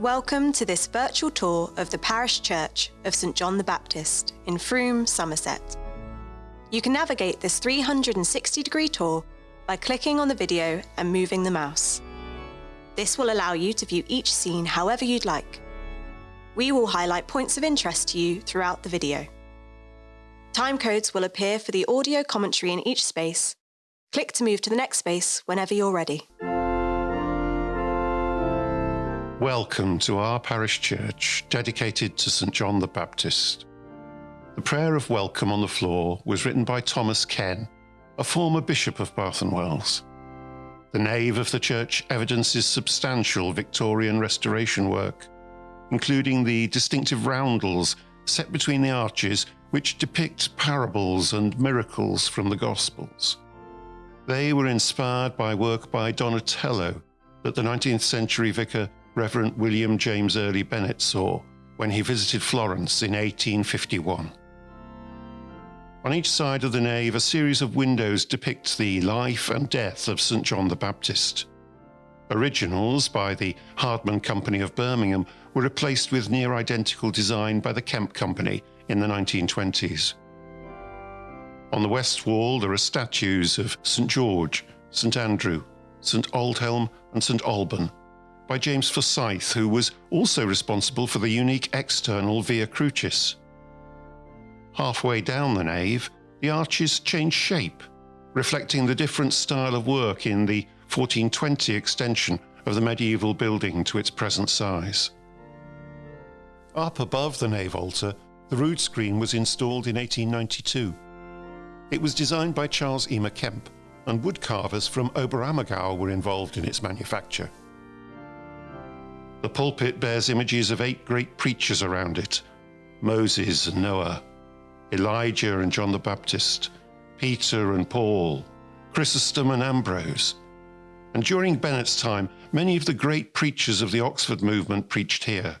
Welcome to this virtual tour of the parish church of St John the Baptist in Frome, Somerset. You can navigate this 360 degree tour by clicking on the video and moving the mouse. This will allow you to view each scene however you'd like. We will highlight points of interest to you throughout the video. Time codes will appear for the audio commentary in each space. Click to move to the next space whenever you're ready. Welcome to our parish church dedicated to St John the Baptist. The prayer of welcome on the floor was written by Thomas Ken, a former bishop of Bath and Wells. The nave of the church evidences substantial Victorian restoration work, including the distinctive roundels set between the arches which depict parables and miracles from the Gospels. They were inspired by work by Donatello that the 19th century vicar Reverend William James Early Bennett saw when he visited Florence in 1851. On each side of the nave, a series of windows depicts the life and death of St. John the Baptist. Originals by the Hardman Company of Birmingham were replaced with near identical design by the Kempe Company in the 1920s. On the west wall, there are statues of St. George, St. Andrew, St. Aldhelm, and St. Alban, by James Forsyth, who was also responsible for the unique external Via Crucis. Halfway down the nave, the arches change shape, reflecting the different style of work in the 1420 extension of the medieval building to its present size. Up above the nave altar, the rood screen was installed in 1892. It was designed by Charles Eamer Kempe, and woodcarvers from Oberammergau were involved in its manufacture. The pulpit bears images of eight great preachers around it Moses and Noah, Elijah and John the Baptist, Peter and Paul, Chrysostom and Ambrose. And during Bennett's time, many of the great preachers of the Oxford movement preached here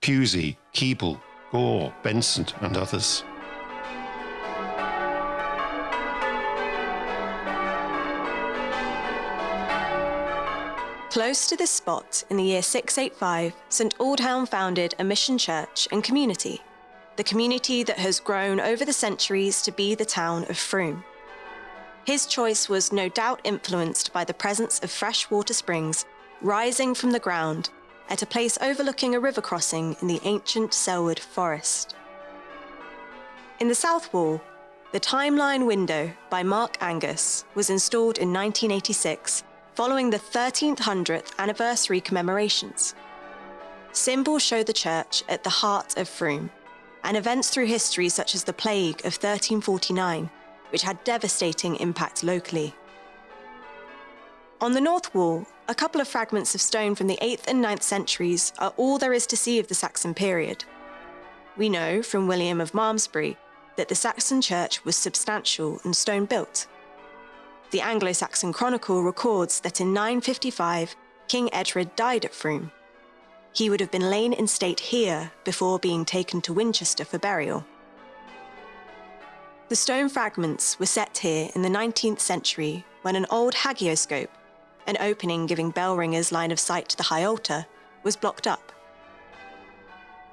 Pusey, Keble, Gore, Benson, and others. Close to this spot, in the year 685, St Aldhelm founded a mission church and community, the community that has grown over the centuries to be the town of Frome. His choice was no doubt influenced by the presence of fresh water springs rising from the ground at a place overlooking a river crossing in the ancient Selwood forest. In the south wall, the Timeline window by Mark Angus was installed in 1986 following the 1300th anniversary commemorations. Symbols show the church at the heart of Frome, and events through history such as the Plague of 1349, which had devastating impact locally. On the north wall, a couple of fragments of stone from the 8th and 9th centuries are all there is to see of the Saxon period. We know from William of Malmesbury that the Saxon church was substantial and stone built. The Anglo Saxon Chronicle records that in 955, King Edred died at Frome. He would have been lain in state here before being taken to Winchester for burial. The stone fragments were set here in the 19th century when an old hagioscope, an opening giving bell ringers line of sight to the high altar, was blocked up.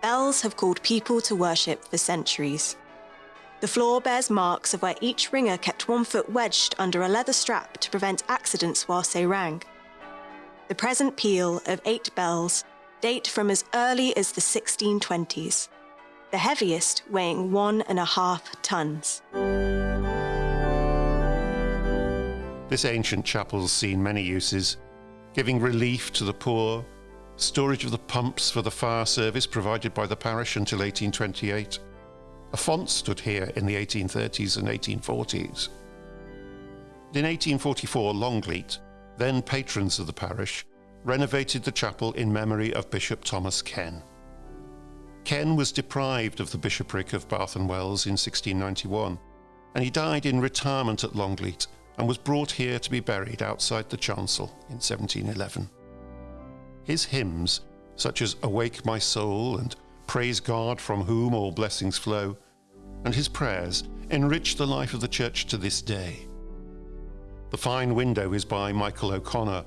Bells have called people to worship for centuries. The floor bears marks of where each ringer kept one foot wedged under a leather strap to prevent accidents whilst they rang. The present peal of eight bells date from as early as the 1620s, the heaviest weighing one and a half tons. This ancient chapel's seen many uses, giving relief to the poor, storage of the pumps for the fire service provided by the parish until 1828, a font stood here in the 1830s and 1840s. In 1844, Longleat, then patrons of the parish, renovated the chapel in memory of Bishop Thomas Ken. Ken was deprived of the bishopric of Bath and Wells in 1691, and he died in retirement at Longleat and was brought here to be buried outside the chancel in 1711. His hymns, such as Awake My Soul and Praise God from whom all blessings flow, and his prayers enrich the life of the church to this day. The fine window is by Michael O'Connor,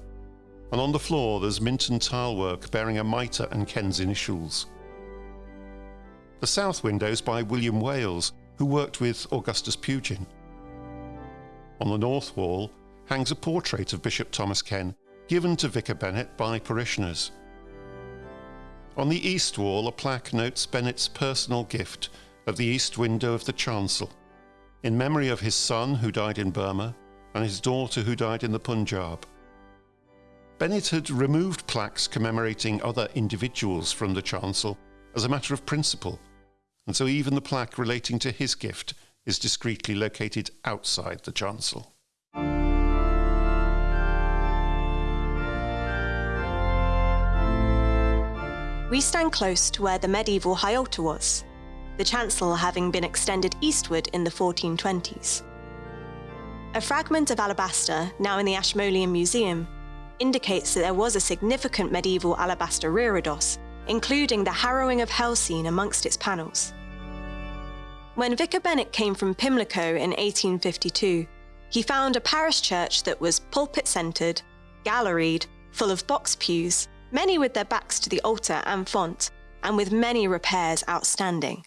and on the floor there's Minton tilework bearing a mitre and Ken's initials. The south window is by William Wailes, who worked with Augustus Pugin. On the north wall hangs a portrait of Bishop Thomas Ken, given to Vicar Bennett by parishioners. On the east wall, a plaque notes Bennett's personal gift of the east window of the chancel, in memory of his son who died in Burma and his daughter who died in the Punjab. Bennett had removed plaques commemorating other individuals from the chancel as a matter of principle, and so even the plaque relating to his gift is discreetly located outside the chancel. We stand close to where the medieval high altar was, the chancel having been extended eastward in the 1420s. A fragment of alabaster, now in the Ashmolean Museum, indicates that there was a significant medieval alabaster reredos, including the harrowing of hell scene amongst its panels. When Vicar Bennett came from Pimlico in 1852, he found a parish church that was pulpit-centred, galleried, full of box pews, many with their backs to the altar and font, and with many repairs outstanding.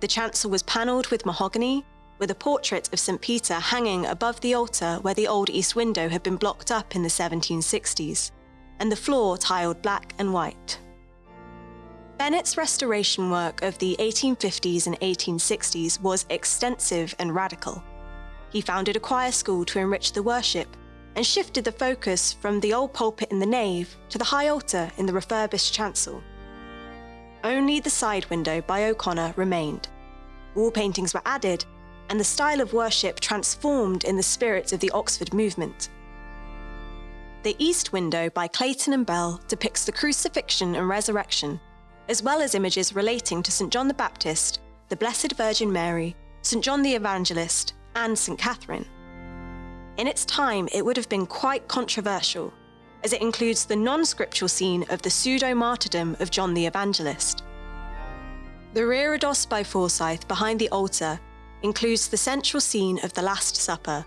The chancel was panelled with mahogany, with a portrait of St Peter hanging above the altar where the old east window had been blocked up in the 1760s, and the floor tiled black and white. Bennett's restoration work of the 1850s and 1860s was extensive and radical. He founded a choir school to enrich the worship and shifted the focus from the old pulpit in the nave to the high altar in the refurbished chancel. Only the side window by O'Connor remained. Wall paintings were added, and the style of worship transformed in the spirit of the Oxford movement. The east window by Clayton and Bell depicts the crucifixion and resurrection, as well as images relating to St John the Baptist, the Blessed Virgin Mary, St John the Evangelist, and St Catherine. In its time, it would have been quite controversial, as it includes the non-scriptural scene of the pseudo-martyrdom of John the Evangelist. The reredos by Forsyth behind the altar includes the central scene of the Last Supper,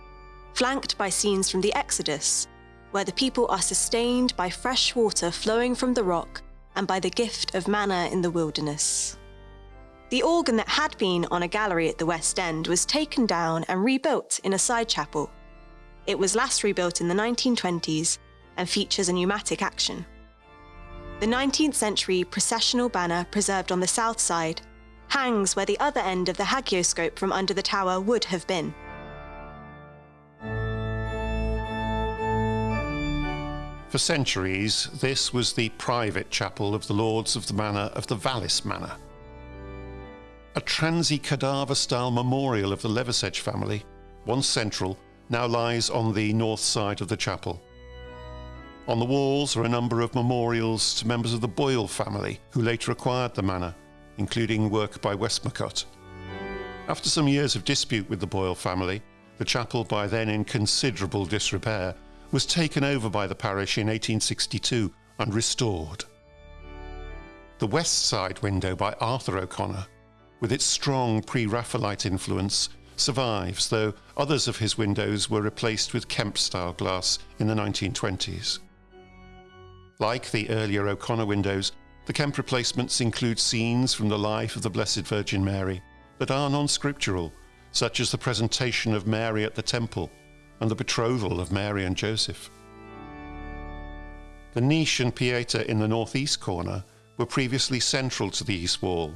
flanked by scenes from the Exodus, where the people are sustained by fresh water flowing from the rock and by the gift of manna in the wilderness. The organ that had been on a gallery at the West End was taken down and rebuilt in a side chapel it was last rebuilt in the 1920s and features a pneumatic action. The 19th century processional banner preserved on the south side hangs where the other end of the hagioscope from under the tower would have been. For centuries, this was the private chapel of the Lords of the Manor of the Vallis Manor. A transi cadaver style memorial of the Leversedge family, once central, now lies on the north side of the chapel. On the walls are a number of memorials to members of the Boyle family who later acquired the manor, including work by Westmacott. After some years of dispute with the Boyle family, the chapel, by then in considerable disrepair, was taken over by the parish in 1862 and restored. The west side window by Arthur O'Connor, with its strong pre Raphaelite influence, survives, though others of his windows were replaced with Kempe style glass in the 1920s. Like the earlier O'Connor windows, the Kempe replacements include scenes from the life of the Blessed Virgin Mary that are non scriptural, such as the presentation of Mary at the temple and the betrothal of Mary and Joseph. The niche and pieta in the northeast corner were previously central to the east wall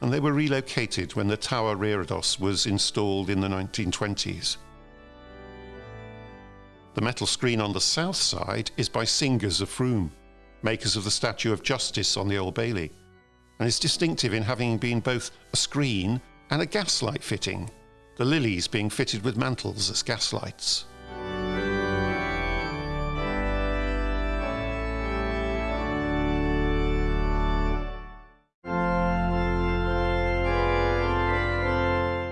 and they were relocated when the tower reredos was installed in the 1920s. The metal screen on the south side is by Singers of Frome, makers of the Statue of Justice on the Old Bailey, and is distinctive in having been both a screen and a gaslight fitting, the lilies being fitted with mantles as gaslights.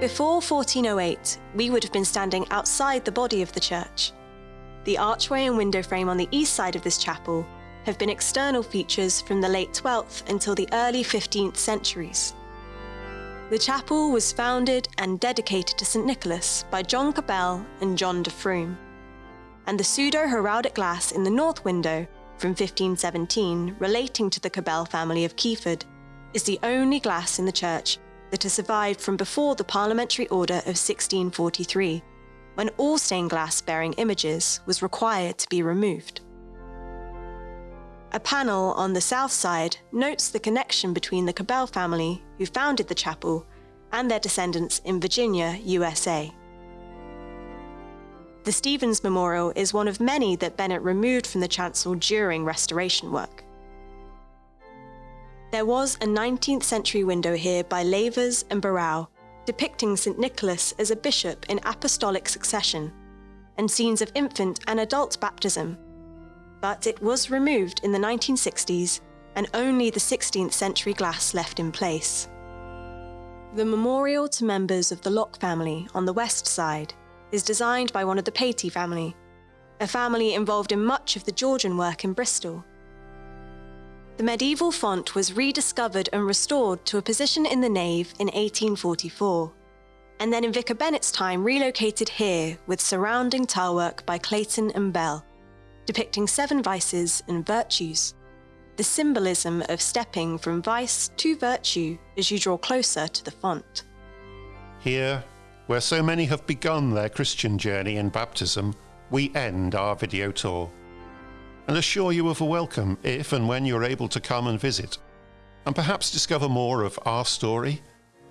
Before 1408, we would have been standing outside the body of the church. The archway and window frame on the east side of this chapel have been external features from the late 12th until the early 15th centuries. The chapel was founded and dedicated to St Nicholas by John Cabell and John de Frome, and the pseudo heraldic glass in the north window from 1517 relating to the Cabell family of Keyford is the only glass in the church that has survived from before the Parliamentary Order of 1643, when all stained glass bearing images was required to be removed. A panel on the south side notes the connection between the Cabell family, who founded the chapel, and their descendants in Virginia, USA. The Stevens Memorial is one of many that Bennett removed from the chancel during restoration work. There was a 19th century window here by Lavers and Barraud, depicting St. Nicholas as a bishop in apostolic succession, and scenes of infant and adult baptism. But it was removed in the 1960s, and only the 16th century glass left in place. The memorial to members of the Locke family on the west side is designed by one of the Paty family, a family involved in much of the Georgian work in Bristol. The medieval font was rediscovered and restored to a position in the nave in 1844, and then in Vicar Bennett's time relocated here with surrounding tilework by Clayton and Bell, depicting seven vices and virtues. The symbolism of stepping from vice to virtue as you draw closer to the font. Here, where so many have begun their Christian journey in baptism, we end our video tour and assure you of a welcome if and when you're able to come and visit, and perhaps discover more of our story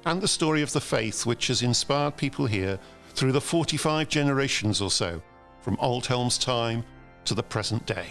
and the story of the faith which has inspired people here through the 45 generations or so, from Aldhelm's time to the present day.